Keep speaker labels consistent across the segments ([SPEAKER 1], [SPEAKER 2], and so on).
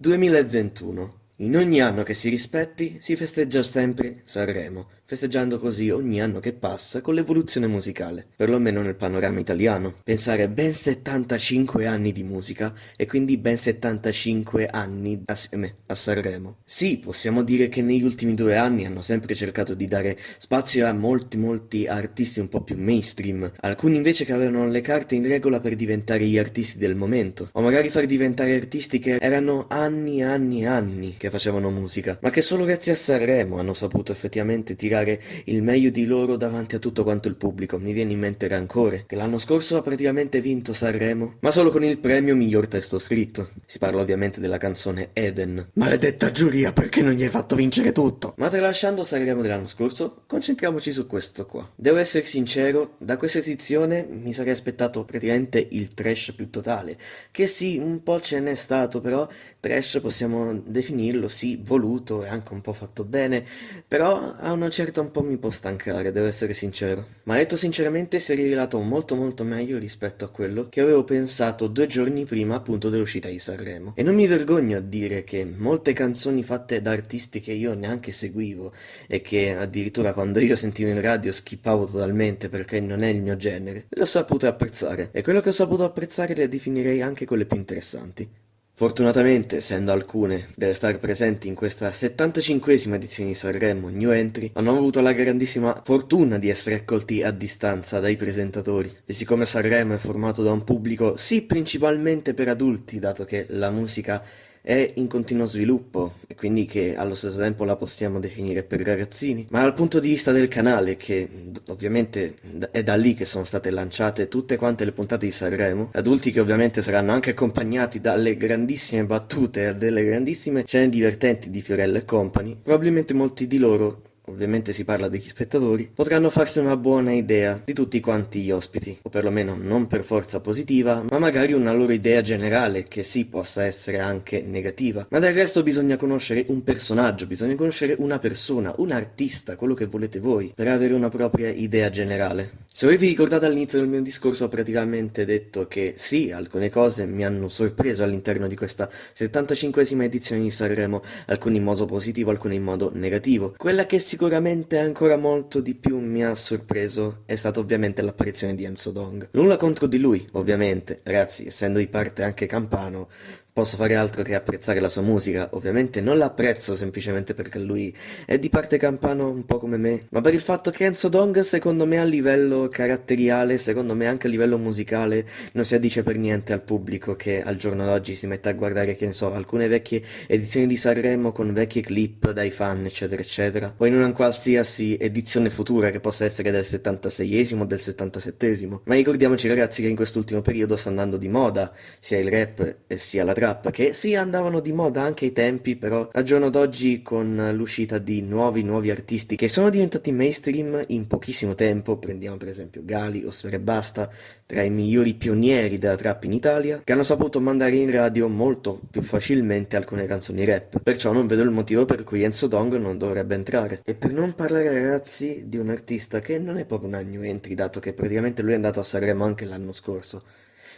[SPEAKER 1] 2021. In ogni anno che si rispetti si festeggia sempre Sanremo, festeggiando così ogni anno che passa con l'evoluzione musicale, perlomeno nel panorama italiano. Pensare ben 75 anni di musica e quindi ben 75 anni assieme a Sanremo. Sì, possiamo dire che negli ultimi due anni hanno sempre cercato di dare spazio a molti molti artisti un po' più mainstream, alcuni invece che avevano le carte in regola per diventare gli artisti del momento, o magari far diventare artisti che erano anni e anni e anni che facevano musica, ma che solo grazie a Sanremo hanno saputo effettivamente tirare il meglio di loro davanti a tutto quanto il pubblico. Mi viene in mente Rancore, che l'anno scorso ha praticamente vinto Sanremo, ma solo con il premio miglior testo scritto. Si parla ovviamente della canzone Eden. Maledetta giuria, perché non gli hai fatto vincere tutto? Ma tralasciando Sanremo dell'anno scorso, concentriamoci su questo qua. Devo essere sincero, da questa edizione mi sarei aspettato praticamente il trash più totale, che sì, un po' ce n'è stato, però trash possiamo definirlo, sì, voluto e anche un po' fatto bene, però a una certa un po' mi può stancare, devo essere sincero. Ma detto sinceramente si è rivelato molto molto meglio rispetto a quello che avevo pensato due giorni prima appunto dell'uscita di Sanremo. E non mi vergogno a dire che molte canzoni fatte da artisti che io neanche seguivo e che addirittura quando io sentivo in radio skippavo totalmente perché non è il mio genere, le ho sapute apprezzare. E quello che ho saputo apprezzare le definirei anche quelle più interessanti. Fortunatamente, essendo alcune delle star presenti in questa 75esima edizione di Sanremo New Entry, hanno avuto la grandissima fortuna di essere accolti a distanza dai presentatori. E siccome Sanremo è formato da un pubblico, sì, principalmente per adulti, dato che la musica è in continuo sviluppo e quindi che allo stesso tempo la possiamo definire per ragazzini, ma dal punto di vista del canale, che ovviamente è da lì che sono state lanciate tutte quante le puntate di Sanremo, adulti che ovviamente saranno anche accompagnati dalle grandissime battute e delle grandissime scene divertenti di Fiorella e Company, probabilmente molti di loro ovviamente si parla degli spettatori, potranno farsi una buona idea di tutti quanti gli ospiti, o perlomeno non per forza positiva, ma magari una loro idea generale che sì possa essere anche negativa. Ma del resto bisogna conoscere un personaggio, bisogna conoscere una persona, un artista, quello che volete voi, per avere una propria idea generale. Se voi vi ricordate all'inizio del mio discorso ho praticamente detto che sì, alcune cose mi hanno sorpreso all'interno di questa 75esima edizione di Sanremo, alcune in modo positivo, alcune in modo negativo. Quella che sicuramente ancora molto di più mi ha sorpreso è stata ovviamente l'apparizione di Enzo Dong. Nulla contro di lui, ovviamente, ragazzi, essendo di parte anche campano, posso fare altro che apprezzare la sua musica. Ovviamente non l'apprezzo semplicemente perché lui è di parte campano un po' come me, ma per il fatto che Enzo Dong secondo me a livello caratteriale, secondo me anche a livello musicale, non si addice per niente al pubblico che al giorno d'oggi si mette a guardare, che ne so, alcune vecchie edizioni di Sanremo con vecchi clip dai fan, eccetera, eccetera, o in una qualsiasi edizione futura che possa essere del 76esimo o del 77esimo. Ma ricordiamoci ragazzi che in quest'ultimo periodo sta andando di moda sia il rap sia la trap rap, che sì andavano di moda anche ai tempi, però al giorno d'oggi con l'uscita di nuovi nuovi artisti che sono diventati mainstream in pochissimo tempo, prendiamo per esempio Gali o Sfere Basta, tra i migliori pionieri della trap in Italia, che hanno saputo mandare in radio molto più facilmente alcune canzoni rap, perciò non vedo il motivo per cui Enzo Dong non dovrebbe entrare. E per non parlare ragazzi di un artista che non è proprio una new entry, dato che praticamente lui è andato a Sanremo anche l'anno scorso,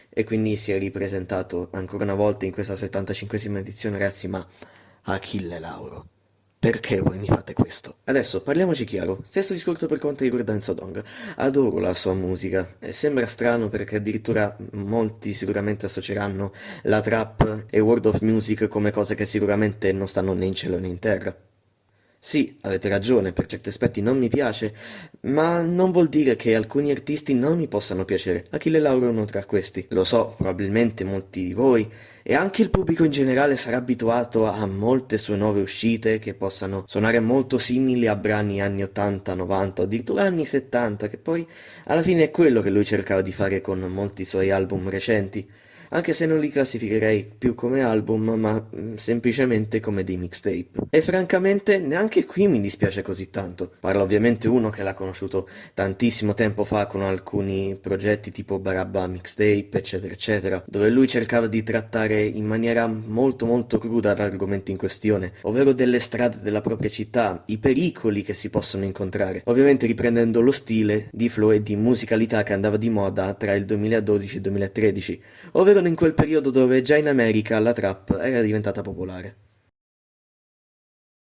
[SPEAKER 1] e quindi si è ripresentato ancora una volta in questa 75esima edizione ragazzi ma Achille Lauro perché voi mi fate questo? Adesso parliamoci chiaro, stesso discorso per quanto riguarda Enzo Dong, adoro la sua musica, e sembra strano perché addirittura molti sicuramente associeranno la trap e World of Music come cose che sicuramente non stanno né in cielo né in terra. Sì, avete ragione, per certi aspetti non mi piace, ma non vuol dire che alcuni artisti non mi possano piacere. Achille Lauro è uno tra questi. Lo so, probabilmente molti di voi, e anche il pubblico in generale sarà abituato a molte sue nuove uscite che possano suonare molto simili a brani anni 80, 90, addirittura anni 70, che poi alla fine è quello che lui cercava di fare con molti suoi album recenti anche se non li classificherei più come album, ma mm, semplicemente come dei mixtape. E francamente neanche qui mi dispiace così tanto. Parla ovviamente uno che l'ha conosciuto tantissimo tempo fa con alcuni progetti tipo Barabba Mixtape, eccetera, eccetera, dove lui cercava di trattare in maniera molto molto cruda l'argomento in questione, ovvero delle strade della propria città, i pericoli che si possono incontrare, ovviamente riprendendo lo stile di flow e di musicalità che andava di moda tra il 2012 e il 2013, ovvero in quel periodo dove già in America la trap era diventata popolare.